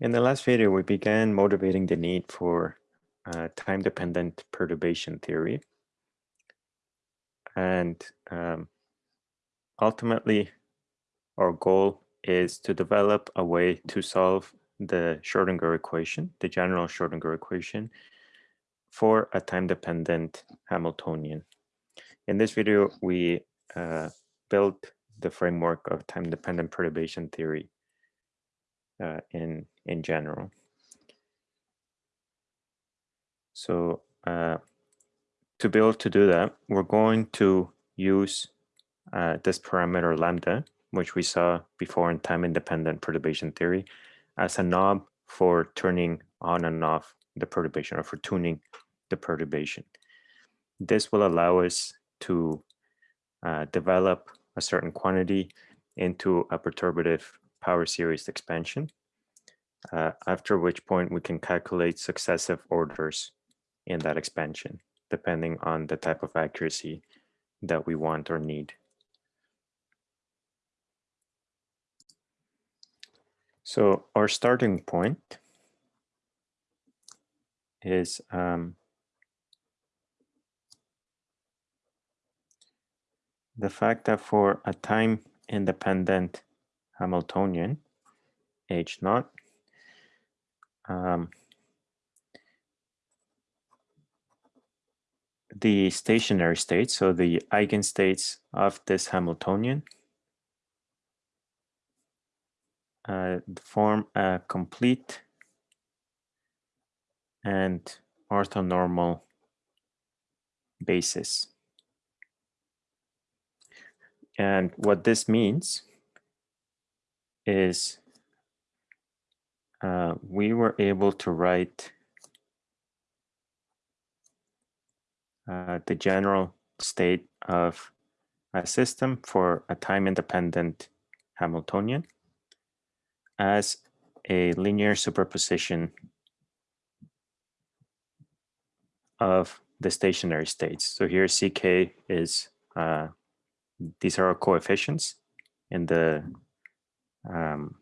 In the last video, we began motivating the need for uh, time-dependent perturbation theory. And um, ultimately, our goal is to develop a way to solve the Schrodinger equation, the general Schrodinger equation, for a time-dependent Hamiltonian. In this video, we uh, built the framework of time-dependent perturbation theory uh, in in general. So uh, to be able to do that, we're going to use uh, this parameter lambda, which we saw before in time-independent perturbation theory, as a knob for turning on and off the perturbation or for tuning the perturbation. This will allow us to uh, develop a certain quantity into a perturbative power series expansion uh, after which point we can calculate successive orders in that expansion, depending on the type of accuracy that we want or need. So our starting point is um, the fact that for a time independent Hamiltonian, H naught, um, the stationary states, so the eigenstates of this Hamiltonian, uh, form a complete and orthonormal basis. And what this means is uh, we were able to write uh, the general state of a system for a time-independent Hamiltonian as a linear superposition of the stationary states. So here CK is, uh, these are our coefficients in the um,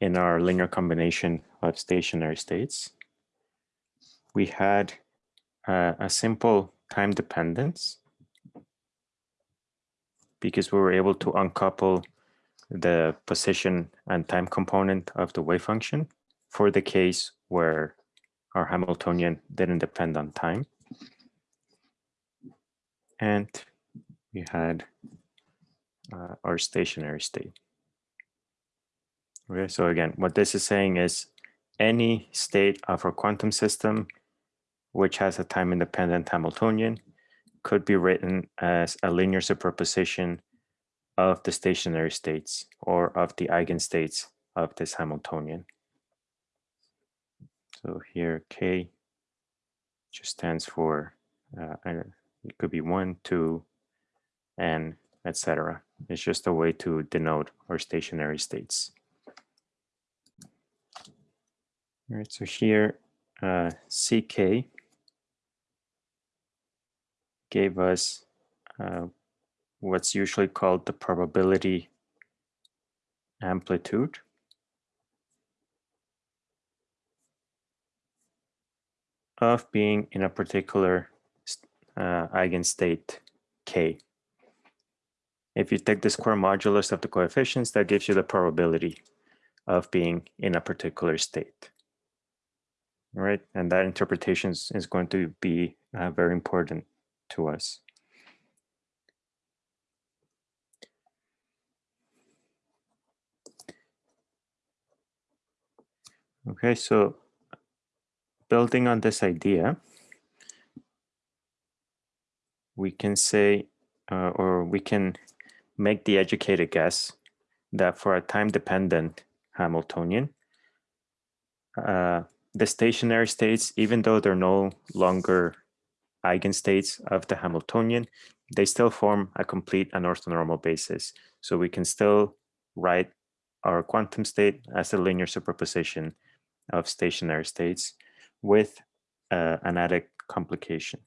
in our linear combination of stationary states, we had uh, a simple time dependence because we were able to uncouple the position and time component of the wave function for the case where our Hamiltonian didn't depend on time. And we had uh, our stationary state. Okay, so again, what this is saying is any state of a quantum system which has a time-independent Hamiltonian could be written as a linear superposition of the stationary states or of the eigenstates of this Hamiltonian. So here K just stands for, uh, it could be one, two, n, etc. It's just a way to denote our stationary states. All right, so here uh, CK gave us uh, what's usually called the probability amplitude. of being in a particular uh, eigenstate k. If you take the square modulus of the coefficients, that gives you the probability of being in a particular state right? And that interpretation is going to be uh, very important to us. Okay, so building on this idea, we can say, uh, or we can make the educated guess that for a time-dependent Hamiltonian, uh, the stationary states, even though they're no longer eigenstates of the Hamiltonian, they still form a complete and orthonormal basis. So we can still write our quantum state as a linear superposition of stationary states with uh, an added complication.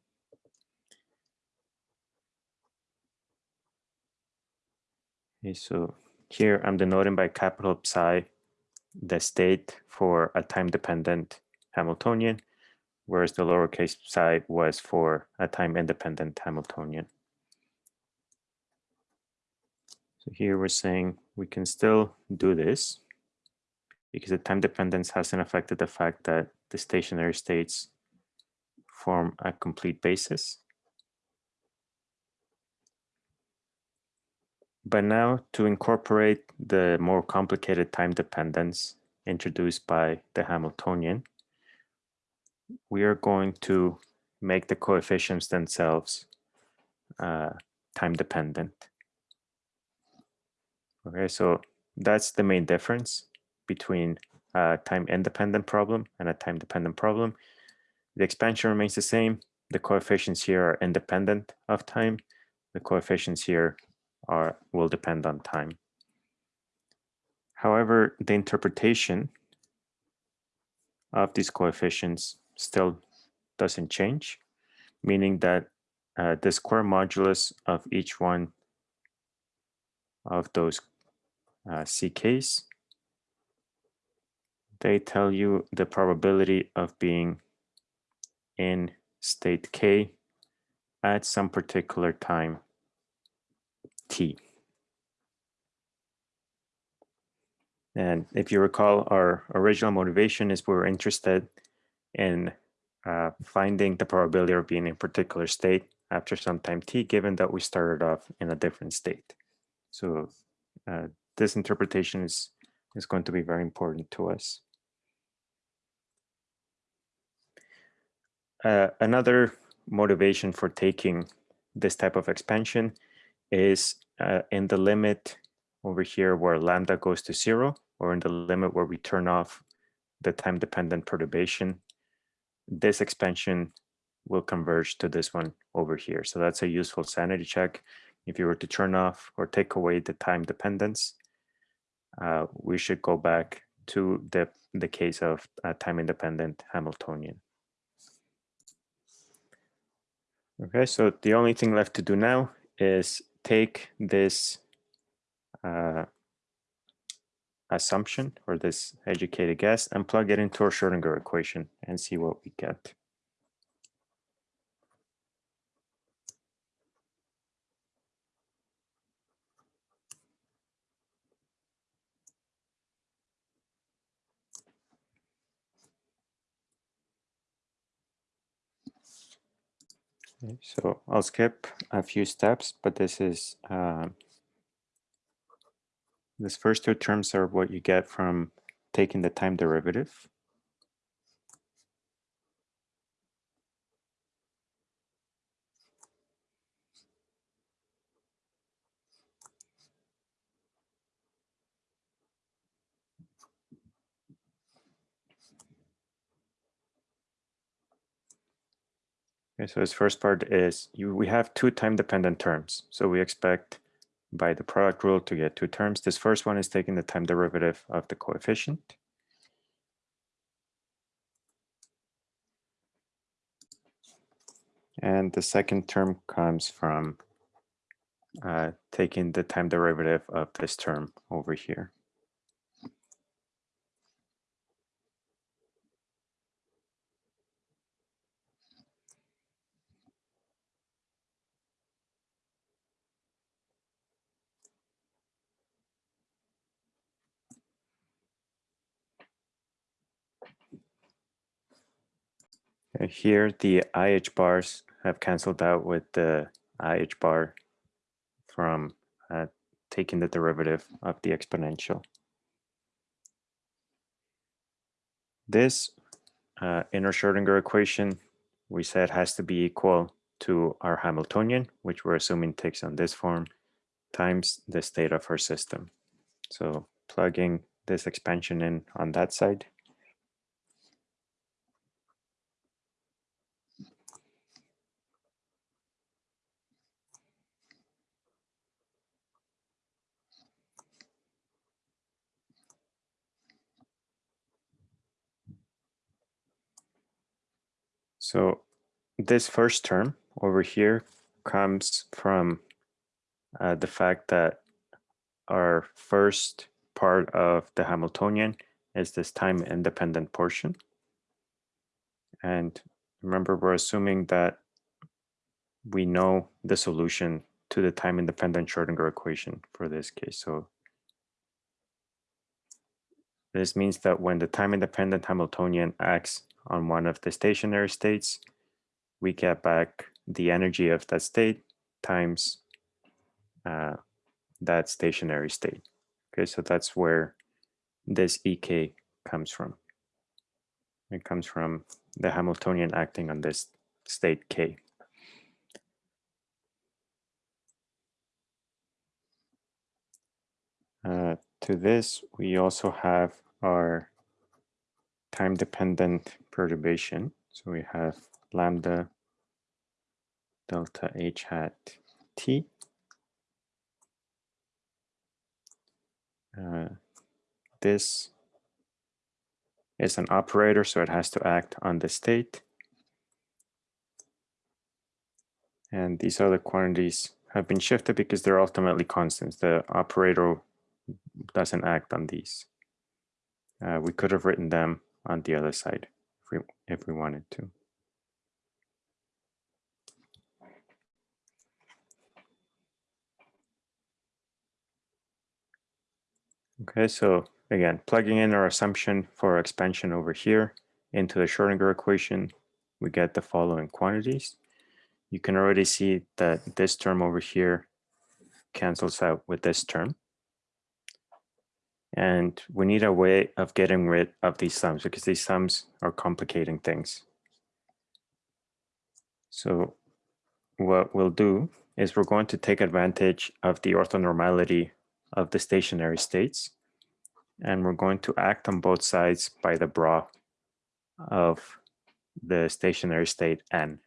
Okay, so here I'm denoting by capital psi the state for a time-dependent Hamiltonian, whereas the lowercase psi was for a time-independent Hamiltonian. So here we're saying we can still do this because the time dependence hasn't affected the fact that the stationary states form a complete basis. But now to incorporate the more complicated time dependence introduced by the Hamiltonian, we are going to make the coefficients themselves uh, time dependent. Okay, so that's the main difference between a time independent problem and a time dependent problem. The expansion remains the same. The coefficients here are independent of time. The coefficients here are will depend on time. However, the interpretation of these coefficients still doesn't change, meaning that uh, the square modulus of each one of those uh, CKs, they tell you the probability of being in state K at some particular time T. And if you recall, our original motivation is we were interested in uh, finding the probability of being in a particular state after some time t, given that we started off in a different state. So uh, this interpretation is, is going to be very important to us. Uh, another motivation for taking this type of expansion is uh, in the limit over here where lambda goes to zero, or in the limit where we turn off the time-dependent perturbation this expansion will converge to this one over here. So that's a useful sanity check. If you were to turn off or take away the time dependence, uh, we should go back to the, the case of a time independent Hamiltonian. Okay, so the only thing left to do now is take this uh, assumption or this educated guess and plug it into our Schrodinger equation and see what we get. So I'll skip a few steps, but this is uh, these first two terms are what you get from taking the time derivative. Okay, so this first part is you, we have two time dependent terms. So we expect by the product rule to get two terms. This first one is taking the time derivative of the coefficient. And the second term comes from uh, taking the time derivative of this term over here. Here, the IH bars have canceled out with the IH bar from uh, taking the derivative of the exponential. This uh, inner Schrodinger equation, we said has to be equal to our Hamiltonian, which we're assuming takes on this form, times the state of our system. So plugging this expansion in on that side, So this first term over here comes from uh, the fact that our first part of the Hamiltonian is this time independent portion. And remember, we're assuming that we know the solution to the time independent Schrodinger equation for this case. So this means that when the time independent Hamiltonian acts on one of the stationary states, we get back the energy of that state times uh, that stationary state. Okay, so that's where this EK comes from. It comes from the Hamiltonian acting on this state K. Uh, to this, we also have our time-dependent perturbation. So we have lambda delta h hat t. Uh, this is an operator, so it has to act on the state. And these other quantities have been shifted because they're ultimately constants. The operator doesn't act on these. Uh, we could have written them on the other side if we, if we wanted to. Okay, so again, plugging in our assumption for expansion over here into the Schrodinger equation, we get the following quantities. You can already see that this term over here cancels out with this term. And we need a way of getting rid of these sums because these sums are complicating things. So what we'll do is we're going to take advantage of the orthonormality of the stationary states. And we're going to act on both sides by the bra of the stationary state n.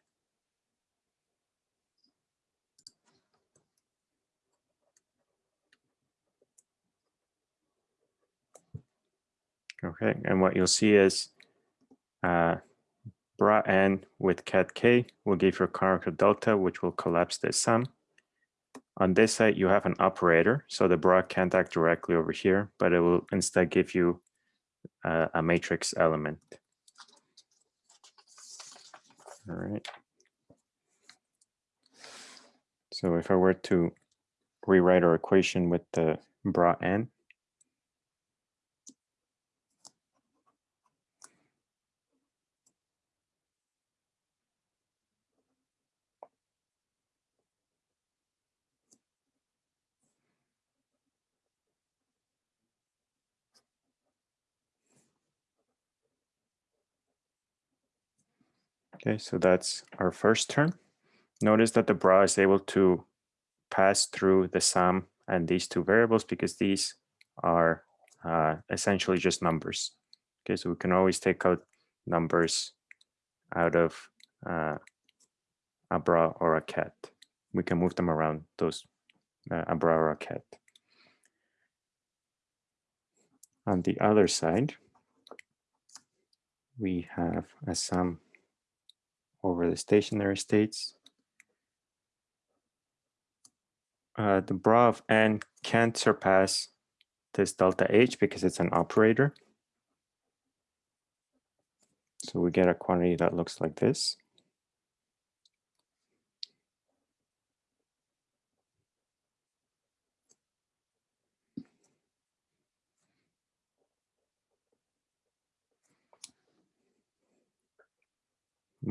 Okay, and what you'll see is uh, bra n with ket k will give you a Kronecker delta, which will collapse this sum. On this side, you have an operator, so the bra can't act directly over here, but it will instead give you uh, a matrix element. All right. So if I were to rewrite our equation with the bra n, Okay, so that's our first term. Notice that the bra is able to pass through the sum and these two variables because these are uh, essentially just numbers. Okay, so we can always take out numbers out of uh, a bra or a ket. We can move them around those uh, a bra or a ket. On the other side, we have a sum over the stationary states. Uh, the bra of n can't surpass this delta h because it's an operator. So we get a quantity that looks like this.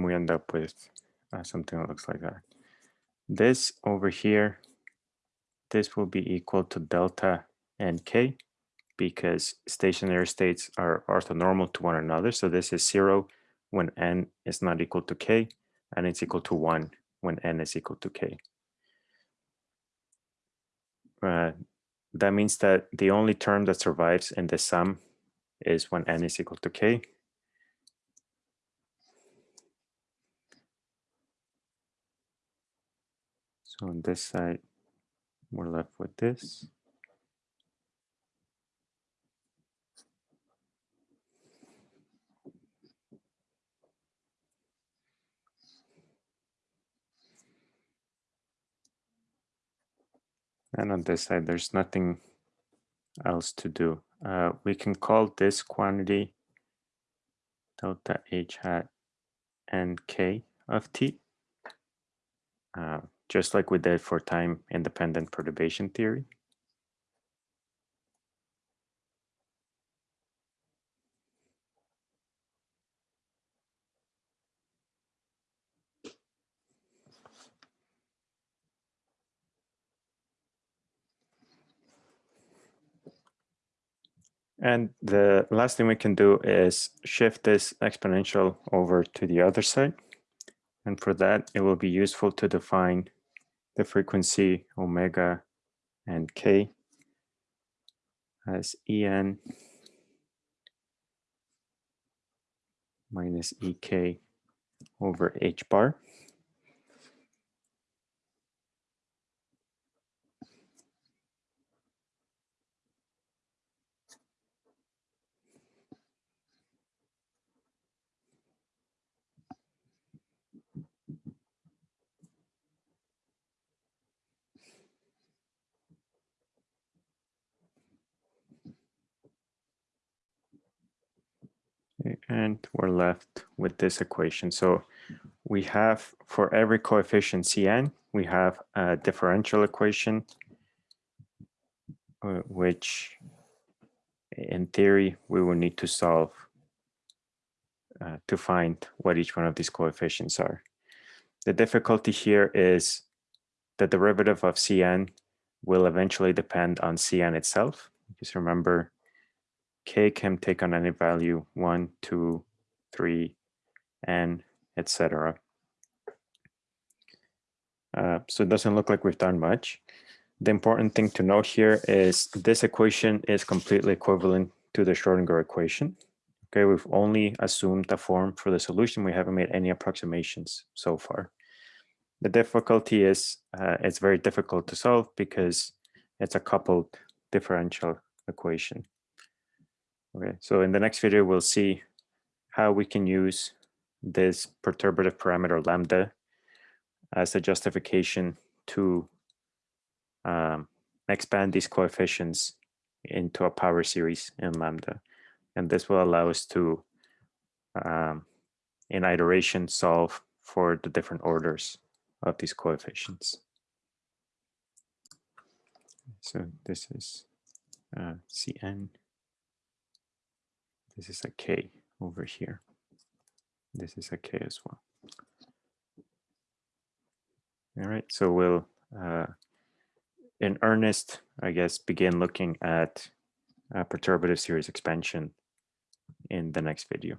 We end up with uh, something that looks like that. This over here, this will be equal to delta nk because stationary states are orthonormal to one another. So this is zero when n is not equal to k, and it's equal to one when n is equal to k. Uh, that means that the only term that survives in the sum is when n is equal to k, So on this side, we're left with this. And on this side, there's nothing else to do? Uh, we can call this quantity delta h hat and k of t, uh, just like we did for time independent perturbation theory. And the last thing we can do is shift this exponential over to the other side. And for that, it will be useful to define the frequency omega and k as en minus ek over h bar. We're left with this equation. So we have for every coefficient Cn, we have a differential equation, uh, which in theory, we will need to solve uh, to find what each one of these coefficients are. The difficulty here is the derivative of Cn will eventually depend on Cn itself. Just remember k can take on any value, one, two, three, n, etc. Uh, so it doesn't look like we've done much. The important thing to note here is this equation is completely equivalent to the Schrodinger equation. Okay, we've only assumed the form for the solution. We haven't made any approximations so far. The difficulty is uh, it's very difficult to solve because it's a coupled differential equation. Okay, so in the next video, we'll see how we can use this perturbative parameter lambda as a justification to um, expand these coefficients into a power series in lambda. And this will allow us to, um, in iteration, solve for the different orders of these coefficients. So this is uh, Cn. This is a K over here. This is a K as well. All right, so we'll, uh, in earnest, I guess, begin looking at perturbative series expansion in the next video.